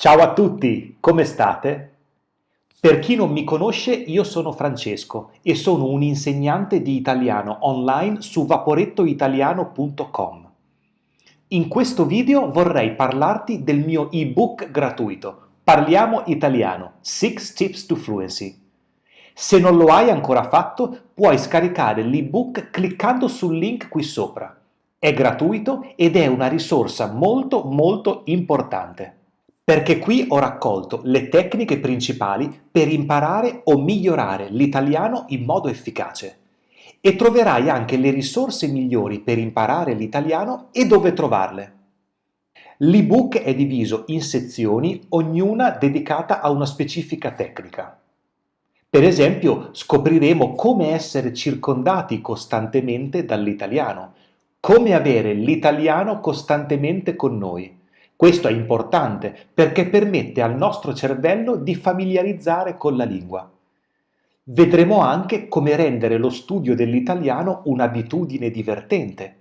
Ciao a tutti, come state? Per chi non mi conosce, io sono Francesco e sono un insegnante di italiano online su vaporettoitaliano.com. In questo video vorrei parlarti del mio ebook gratuito Parliamo italiano 6 Tips to Fluency. Se non lo hai ancora fatto, puoi scaricare l'ebook cliccando sul link qui sopra. È gratuito ed è una risorsa molto molto importante perché qui ho raccolto le tecniche principali per imparare o migliorare l'italiano in modo efficace. E troverai anche le risorse migliori per imparare l'italiano e dove trovarle. L'ebook è diviso in sezioni, ognuna dedicata a una specifica tecnica. Per esempio, scopriremo come essere circondati costantemente dall'italiano, come avere l'italiano costantemente con noi, questo è importante perché permette al nostro cervello di familiarizzare con la lingua. Vedremo anche come rendere lo studio dell'italiano un'abitudine divertente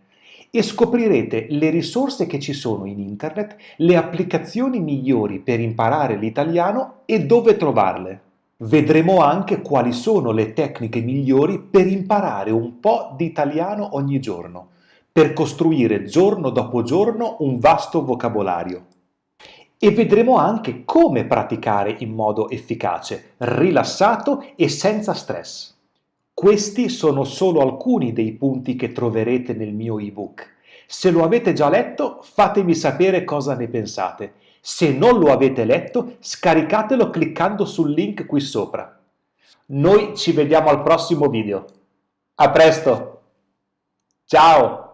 e scoprirete le risorse che ci sono in internet, le applicazioni migliori per imparare l'italiano e dove trovarle. Vedremo anche quali sono le tecniche migliori per imparare un po' di italiano ogni giorno per costruire giorno dopo giorno un vasto vocabolario. E vedremo anche come praticare in modo efficace, rilassato e senza stress. Questi sono solo alcuni dei punti che troverete nel mio ebook. Se lo avete già letto, fatemi sapere cosa ne pensate. Se non lo avete letto, scaricatelo cliccando sul link qui sopra. Noi ci vediamo al prossimo video. A presto! Ciao!